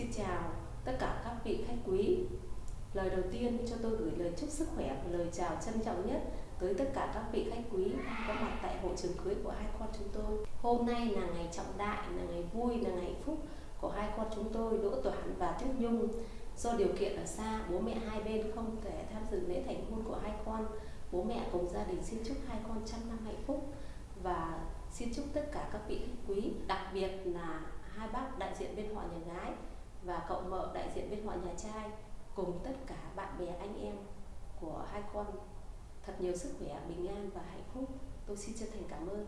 Xin chào tất cả các vị khách quý. Lời đầu tiên cho tôi gửi lời chúc sức khỏe và lời chào trân trọng nhất tới tất cả các vị khách quý đang có mặt tại hội trường cưới của hai con chúng tôi. Hôm nay là ngày trọng đại, là ngày vui, là ngày hạnh phúc của hai con chúng tôi Đỗ Toản và Tuyết Nhung. Do điều kiện ở xa, bố mẹ hai bên không thể tham dự lễ thành hôn của hai con. Bố mẹ cùng gia đình xin chúc hai con trăm năm hạnh phúc và xin chúc tất cả các vị khách quý, đặc biệt là hai bác đại diện bên họ nhà gái và cậu mợ đại diện bên họ nhà trai cùng tất cả bạn bè anh em của hai con thật nhiều sức khỏe, bình an và hạnh phúc. Tôi xin chân thành cảm ơn.